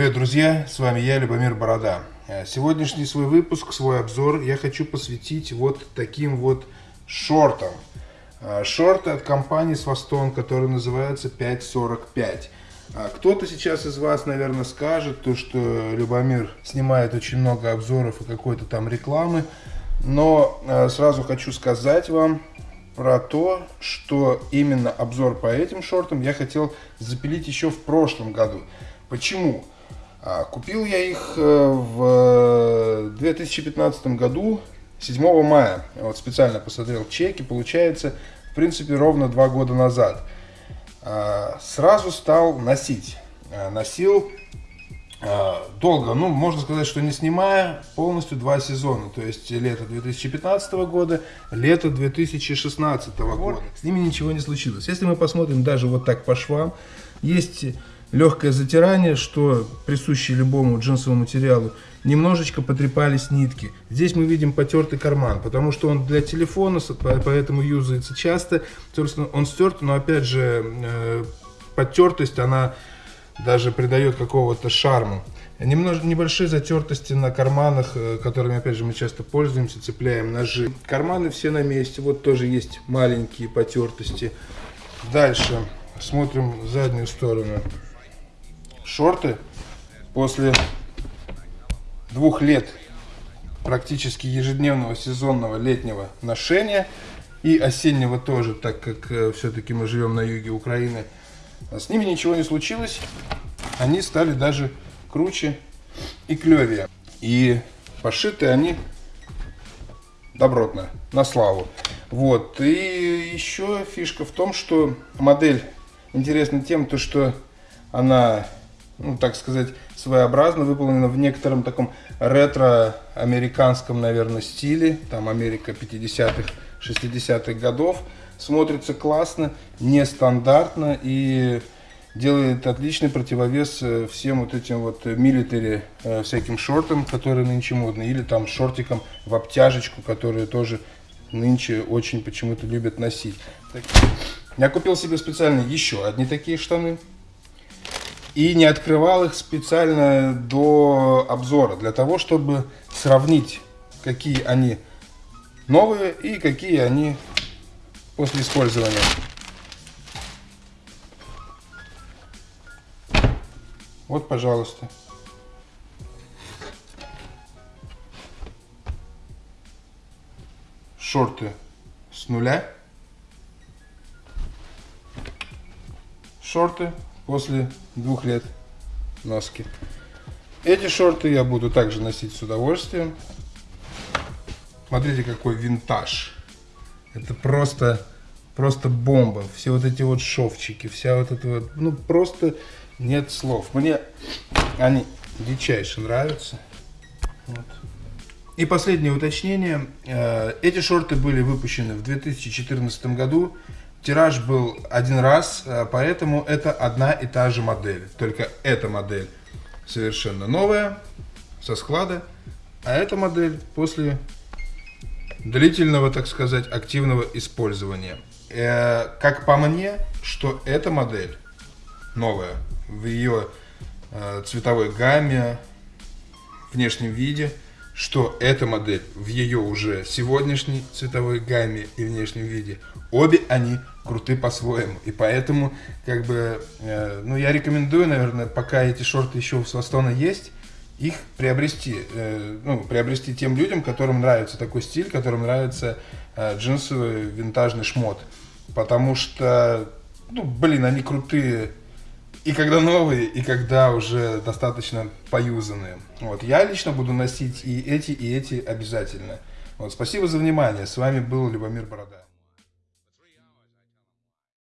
Привет, друзья! С вами я, Любомир Борода. Э, сегодняшний свой выпуск, свой обзор я хочу посвятить вот таким вот шортам. Э, шорты от компании Swaston, который называется 545. Э, кто-то сейчас из вас, наверное, скажет, то, что Любомир снимает очень много обзоров и какой-то там рекламы. Но сразу хочу сказать вам, про то, что именно обзор по этим шортам я хотел запилить еще в прошлом году. Почему? А, купил я их э, в 2015 году, 7 мая. Вот специально посмотрел чеки, получается, в принципе, ровно два года назад. А, сразу стал носить. А, носил долго, ну, можно сказать, что не снимая, полностью два сезона. То есть лето 2015 года, лето 2016 года. С ними ничего не случилось. Если мы посмотрим даже вот так по швам, есть легкое затирание, что присуще любому джинсовому материалу. Немножечко потрепались нитки. Здесь мы видим потертый карман, потому что он для телефона, поэтому юзается часто. Он стерт, но опять же, э, потертость, она даже придает какого-то шарма. Немного, небольшие затертости на карманах, э, которыми, опять же, мы часто пользуемся, цепляем ножи. Карманы все на месте, вот тоже есть маленькие потертости. Дальше смотрим заднюю сторону шорты после двух лет практически ежедневного сезонного летнего ношения и осеннего тоже, так как э, все-таки мы живем на юге Украины, с ними ничего не случилось. Они стали даже круче и клевее. И пошиты они добротно, на славу. Вот. И еще фишка в том, что модель интересна тем, то, что она ну, так сказать, своеобразно выполнена в некотором таком ретро-американском, наверное, стиле. Там Америка 50-х, 60-х годов. Смотрится классно, нестандартно и делает отличный противовес э, всем вот этим вот милитари э, всяким шортам, которые нынче модны, или там шортикам в обтяжечку, которые тоже нынче очень почему-то любят носить. Я купил себе специально еще одни такие штаны и не открывал их специально до обзора, для того, чтобы сравнить, какие они новые и какие они после использования. Вот, пожалуйста. Шорты с нуля. Шорты после двух лет носки. Эти шорты я буду также носить с удовольствием. Смотрите, какой винтаж. Это просто, просто бомба. Все вот эти вот шовчики, вся вот эта вот, ну просто нет слов. Мне они дичайше нравятся. Вот. И последнее уточнение. Э, эти шорты были выпущены в 2014 году. Тираж был один раз, э, поэтому это одна и та же модель. Только эта модель совершенно новая, со склада, а эта модель после длительного, так сказать, активного использования. Э, как по мне, что эта модель новая в ее э, цветовой гамме, внешнем виде, что эта модель в ее уже сегодняшней цветовой гамме и внешнем виде, обе они круты по-своему. И поэтому, как бы, э, ну, я рекомендую, наверное, пока эти шорты еще у Свастона есть, их приобрести, э, ну, приобрести тем людям, которым нравится такой стиль, которым нравится э, джинсовый винтажный шмот. Потому что, ну, блин, они крутые и когда новые, и когда уже достаточно поюзанные. Вот, я лично буду носить и эти, и эти обязательно. Вот, спасибо за внимание. С вами был Любомир Борода.